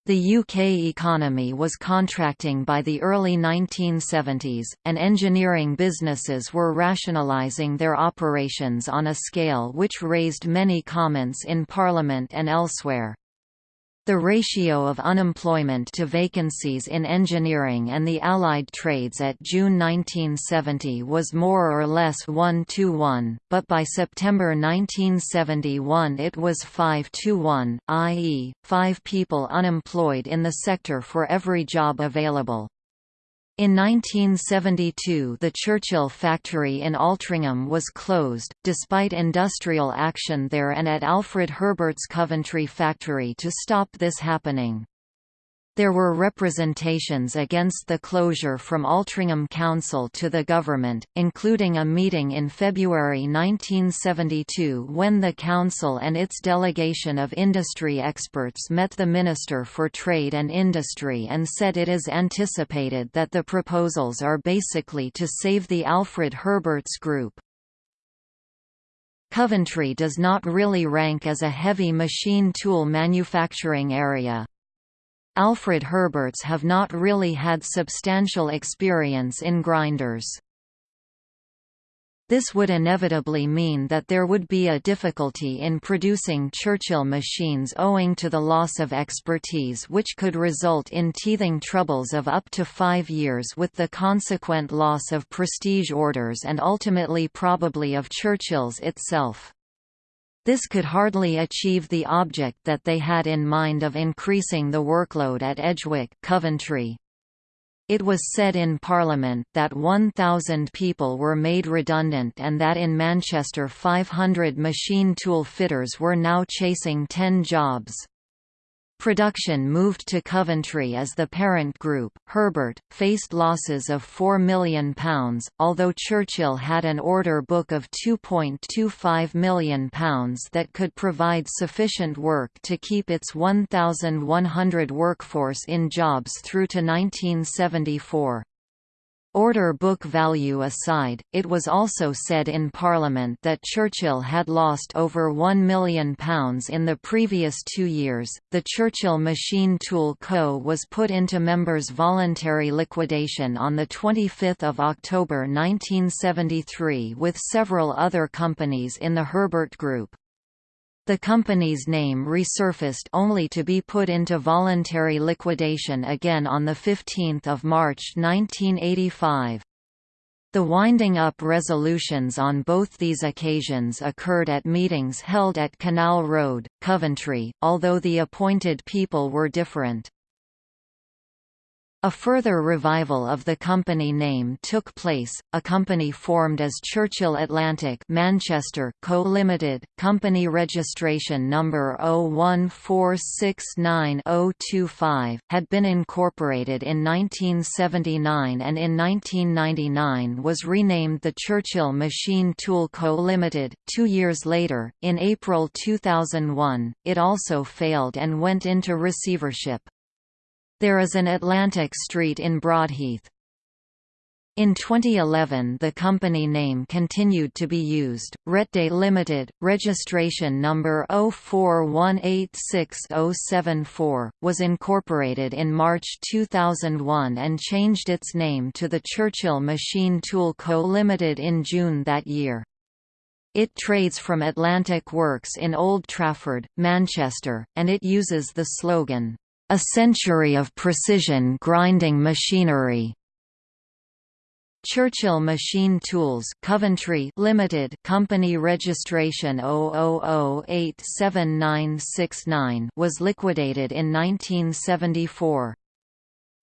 The UK economy was contracting by the early 1970s, and engineering businesses were rationalising their operations on a scale which raised many comments in Parliament and elsewhere. The ratio of unemployment to vacancies in engineering and the allied trades at June 1970 was more or less 1 to 1, but by September 1971 it was 5 to 1, i.e., 5 people unemployed in the sector for every job available. In 1972 the Churchill factory in Altrincham was closed, despite industrial action there and at Alfred Herbert's Coventry factory to stop this happening. There were representations against the closure from Altrincham Council to the government, including a meeting in February 1972 when the council and its delegation of industry experts met the Minister for Trade and Industry and said it is anticipated that the proposals are basically to save the Alfred Herberts Group. Coventry does not really rank as a heavy machine tool manufacturing area. Alfred Herberts have not really had substantial experience in grinders. This would inevitably mean that there would be a difficulty in producing Churchill machines owing to the loss of expertise which could result in teething troubles of up to five years with the consequent loss of prestige orders and ultimately probably of Churchill's itself. This could hardly achieve the object that they had in mind of increasing the workload at Edgwick Coventry. It was said in Parliament that 1,000 people were made redundant and that in Manchester 500 machine tool fitters were now chasing 10 jobs. Production moved to Coventry as the parent group. Herbert faced losses of £4 million, although Churchill had an order book of £2.25 million that could provide sufficient work to keep its 1,100 workforce in jobs through to 1974. Order book value aside, it was also said in Parliament that Churchill had lost over £1 million in the previous two years. The Churchill Machine Tool Co. was put into members' voluntary liquidation on 25 October 1973 with several other companies in the Herbert Group. The company's name resurfaced only to be put into voluntary liquidation again on 15 March 1985. The winding up resolutions on both these occasions occurred at meetings held at Canal Road, Coventry, although the appointed people were different. A further revival of the company name took place, a company formed as Churchill Atlantic Manchester Co Limited, company registration number 014690025, had been incorporated in 1979 and in 1999 was renamed the Churchill Machine Tool Co Limited. Two years later, in April 2001, it also failed and went into receivership. There is an Atlantic Street in Broadheath. In 2011 the company name continued to be used, Retday Limited, registration number 04186074, was incorporated in March 2001 and changed its name to the Churchill Machine Tool Co Limited in June that year. It trades from Atlantic Works in Old Trafford, Manchester, and it uses the slogan, a century of precision grinding machinery. Churchill Machine Tools Coventry Limited company registration 000879969 was liquidated in 1974.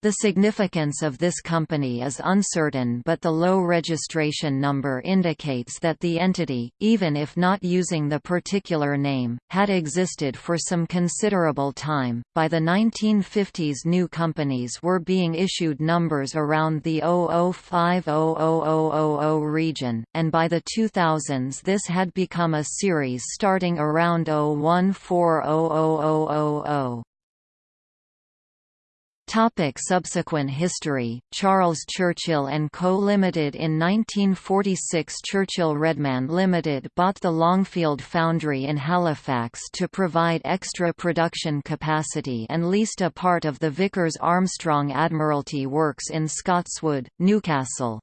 The significance of this company is uncertain but the low registration number indicates that the entity, even if not using the particular name, had existed for some considerable time. By the 1950s new companies were being issued numbers around the 00500000 region, and by the 2000s this had become a series starting around 01400000. Topic subsequent history Charles Churchill and Co Limited In 1946 Churchill Redman Limited bought the Longfield Foundry in Halifax to provide extra production capacity and leased a part of the Vickers Armstrong Admiralty Works in Scotswood, Newcastle.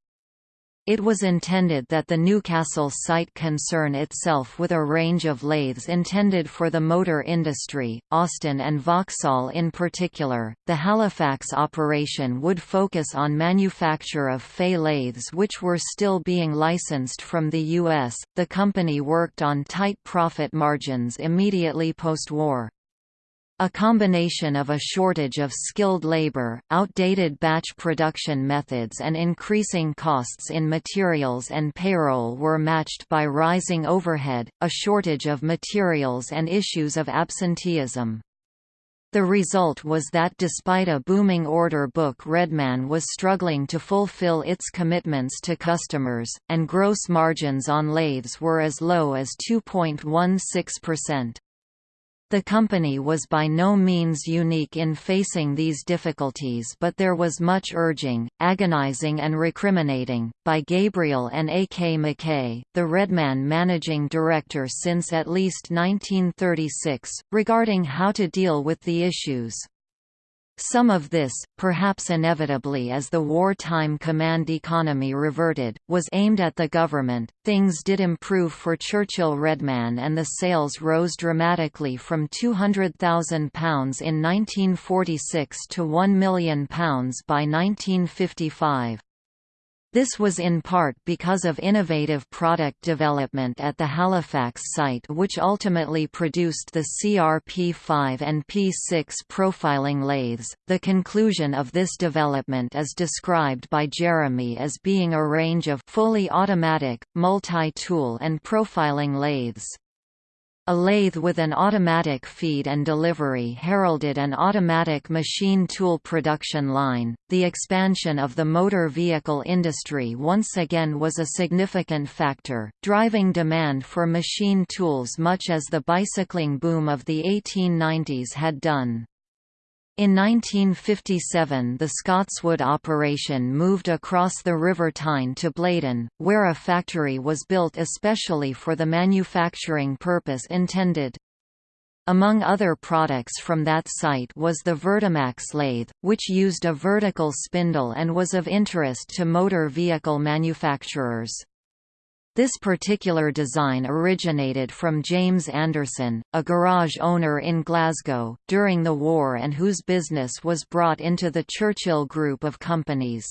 It was intended that the Newcastle site concern itself with a range of lathes intended for the motor industry, Austin and Vauxhall in particular. The Halifax operation would focus on manufacture of Fay lathes which were still being licensed from the U.S. The company worked on tight profit margins immediately post-war. A combination of a shortage of skilled labor, outdated batch production methods and increasing costs in materials and payroll were matched by rising overhead, a shortage of materials and issues of absenteeism. The result was that despite a booming order book Redman was struggling to fulfill its commitments to customers, and gross margins on lathes were as low as 2.16%. The company was by no means unique in facing these difficulties but there was much urging, agonizing and recriminating, by Gabriel and A. K. McKay, the Redman managing director since at least 1936, regarding how to deal with the issues. Some of this, perhaps inevitably as the wartime command economy reverted, was aimed at the government. Things did improve for Churchill Redman and the sales rose dramatically from £200,000 in 1946 to £1 million by 1955. This was in part because of innovative product development at the Halifax site which ultimately produced the CRP5 and P6 profiling lathes. The conclusion of this development is described by Jeremy as being a range of fully automatic, multi-tool and profiling lathes. A lathe with an automatic feed and delivery heralded an automatic machine tool production line. The expansion of the motor vehicle industry once again was a significant factor, driving demand for machine tools much as the bicycling boom of the 1890s had done. In 1957 the Scotswood operation moved across the River Tyne to Blaydon, where a factory was built especially for the manufacturing purpose intended. Among other products from that site was the Vertimax lathe, which used a vertical spindle and was of interest to motor vehicle manufacturers. This particular design originated from James Anderson, a garage owner in Glasgow, during the war and whose business was brought into the Churchill Group of companies.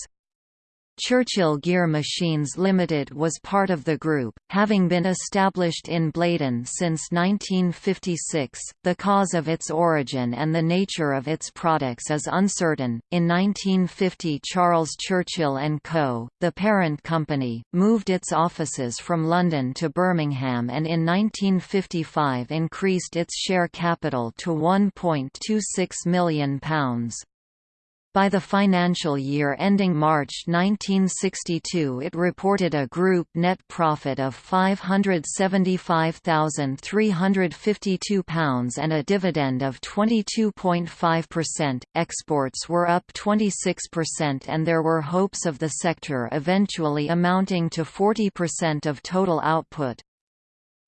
Churchill Gear Machines Limited was part of the group, having been established in Blaydon since 1956. The cause of its origin and the nature of its products is uncertain. In 1950, Charles Churchill and Co., the parent company, moved its offices from London to Birmingham and in 1955 increased its share capital to £1.26 million. By the financial year ending March 1962 it reported a group net profit of £575,352 and a dividend of 22.5%. Exports were up 26% and there were hopes of the sector eventually amounting to 40% of total output.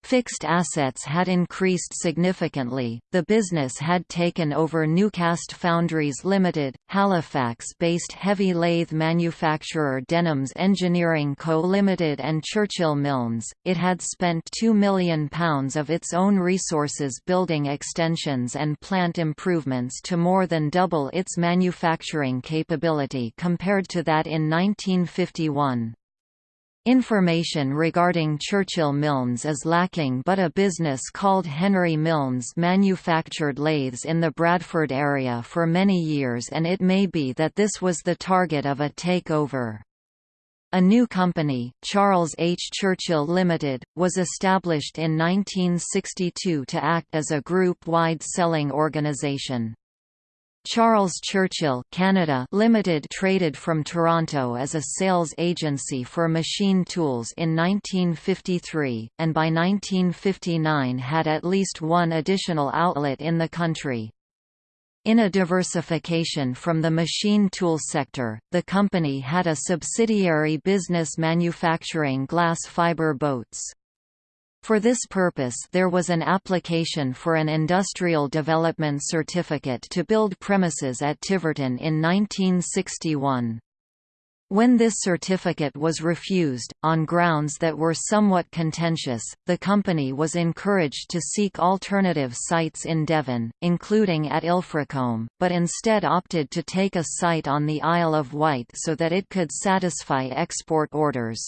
Fixed assets had increased significantly. The business had taken over Newcast Foundries Limited, Halifax-based heavy lathe manufacturer Denhams Engineering Co Limited and Churchill Milnes. It had spent 2 million pounds of its own resources building extensions and plant improvements to more than double its manufacturing capability compared to that in 1951. Information regarding Churchill Milnes is lacking but a business called Henry Milnes manufactured lathes in the Bradford area for many years and it may be that this was the target of a takeover. A new company, Charles H. Churchill Limited, was established in 1962 to act as a group-wide selling organization. Charles Churchill Canada Limited traded from Toronto as a sales agency for machine tools in 1953, and by 1959 had at least one additional outlet in the country. In a diversification from the machine tool sector, the company had a subsidiary business manufacturing glass fiber boats. For this purpose there was an application for an Industrial Development Certificate to build premises at Tiverton in 1961. When this certificate was refused, on grounds that were somewhat contentious, the company was encouraged to seek alternative sites in Devon, including at Ilfracombe, but instead opted to take a site on the Isle of Wight so that it could satisfy export orders.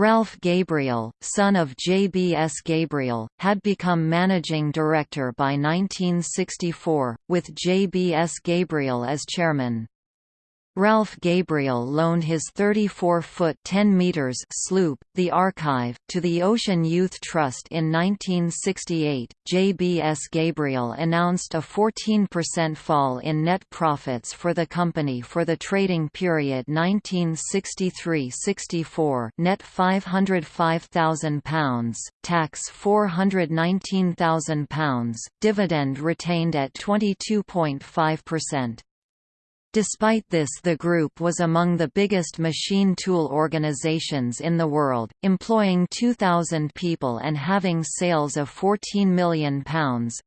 Ralph Gabriel, son of J.B.S. Gabriel, had become managing director by 1964, with J.B.S. Gabriel as chairman. Ralph Gabriel loaned his 34-foot (10 meters) sloop, the Archive, to the Ocean Youth Trust in 1968. JBS Gabriel announced a 14% fall in net profits for the company for the trading period 1963-64, net £505,000, tax £419,000, dividend retained at 22.5%. Despite this the group was among the biggest machine tool organizations in the world, employing 2,000 people and having sales of £14 million.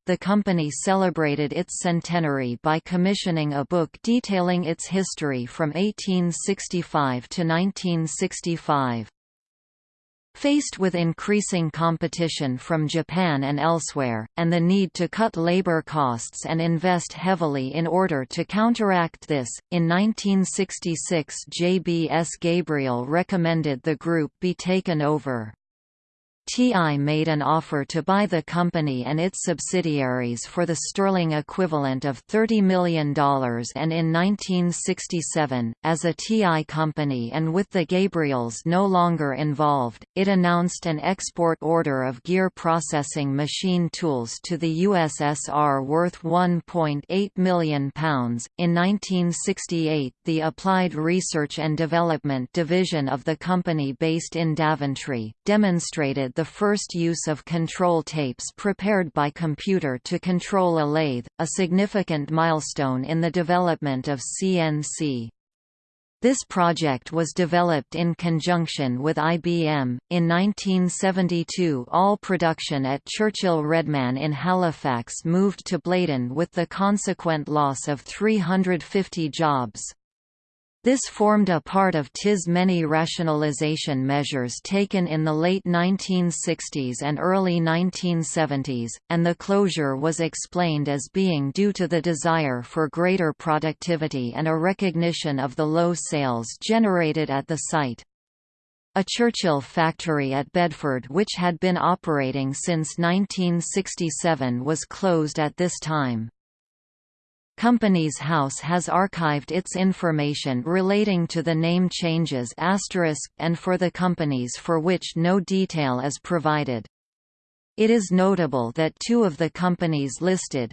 The company celebrated its centenary by commissioning a book detailing its history from 1865 to 1965. Faced with increasing competition from Japan and elsewhere, and the need to cut labor costs and invest heavily in order to counteract this, in 1966 JBS Gabriel recommended the group be taken over. TI made an offer to buy the company and its subsidiaries for the sterling equivalent of $30 million and in 1967, as a TI company and with the Gabriels no longer involved, it announced an export order of gear processing machine tools to the USSR worth £1.8 million. In 1968 the Applied Research and Development division of the company based in Daventry, demonstrated the first use of control tapes prepared by computer to control a lathe, a significant milestone in the development of CNC. This project was developed in conjunction with IBM. In 1972, all production at Churchill Redman in Halifax moved to Blaydon with the consequent loss of 350 jobs. This formed a part of TI's many rationalization measures taken in the late 1960s and early 1970s, and the closure was explained as being due to the desire for greater productivity and a recognition of the low sales generated at the site. A Churchill factory at Bedford which had been operating since 1967 was closed at this time. Companies House has archived its information relating to the name changes and for the companies for which no detail is provided. It is notable that two of the companies listed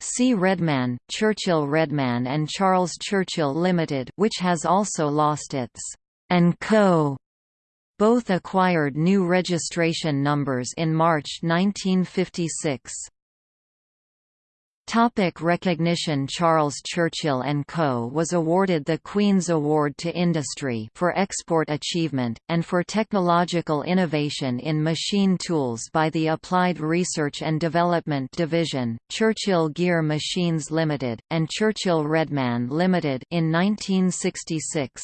C. Redman, Churchill Redman and Charles Churchill Limited, which has also lost its and Co. Both acquired new registration numbers in March 1956. Topic recognition Charles Churchill & Co. was awarded the Queen's Award to Industry for export achievement, and for technological innovation in machine tools by the Applied Research and Development Division, Churchill Gear Machines Limited, and Churchill Redman Limited in 1966.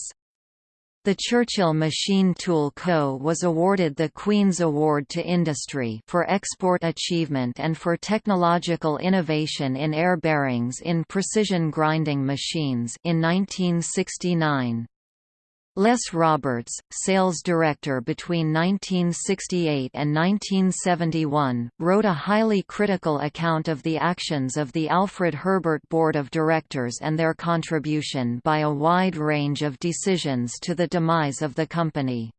The Churchill Machine Tool Co. was awarded the Queen's Award to Industry for export achievement and for technological innovation in air bearings in precision grinding machines in 1969. Les Roberts, sales director between 1968 and 1971, wrote a highly critical account of the actions of the Alfred Herbert Board of Directors and their contribution by a wide range of decisions to the demise of the company.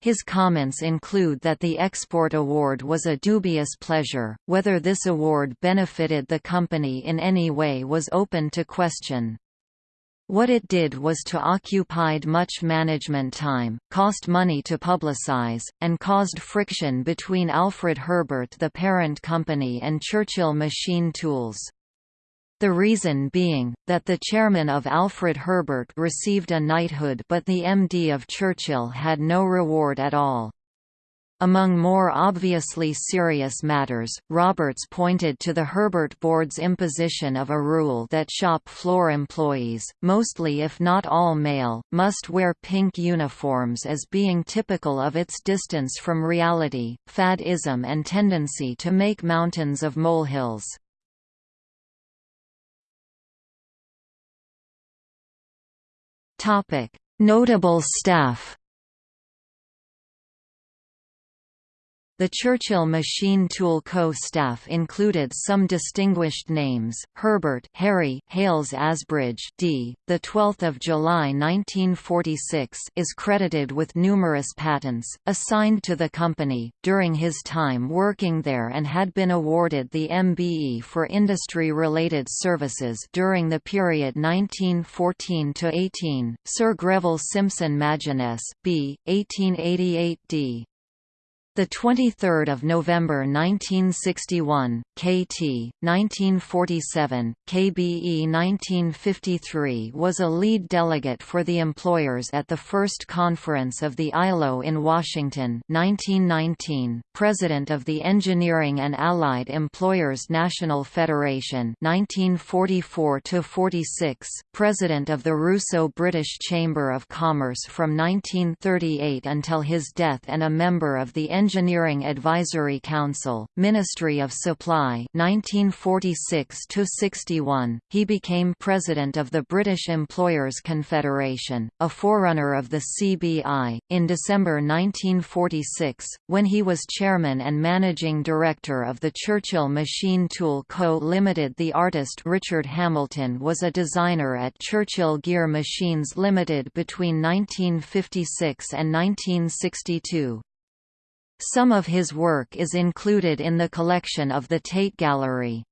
His comments include that the export award was a dubious pleasure, whether this award benefited the company in any way was open to question. What it did was to occupied much management time, cost money to publicize, and caused friction between Alfred Herbert the parent company and Churchill Machine Tools. The reason being, that the chairman of Alfred Herbert received a knighthood but the MD of Churchill had no reward at all. Among more obviously serious matters, Roberts pointed to the Herbert Board's imposition of a rule that shop floor employees, mostly if not all male, must wear pink uniforms as being typical of its distance from reality, fadism and tendency to make mountains of molehills. Notable staff The Churchill Machine Tool Co. staff included some distinguished names. Herbert Harry Hales Asbridge, D. The 12th of July 1946 is credited with numerous patents assigned to the company during his time working there, and had been awarded the MBE for industry-related services during the period 1914 to 18. Sir Greville Simpson Maginness, B. 1888 D. The 23rd of November 1961, KT 1947, KBE 1953 was a lead delegate for the employers at the first conference of the ILO in Washington 1919, President of the Engineering and Allied Employers National Federation 1944 46, President of the Russo-British Chamber of Commerce from 1938 until his death and a member of the Engineering Advisory Council, Ministry of Supply 1946–61, he became President of the British Employers' Confederation, a forerunner of the CBI, in December 1946, when he was Chairman and Managing Director of the Churchill Machine Tool Co. Limited The artist Richard Hamilton was a designer at Churchill Gear Machines Limited between 1956 and 1962. Some of his work is included in the collection of the Tate Gallery.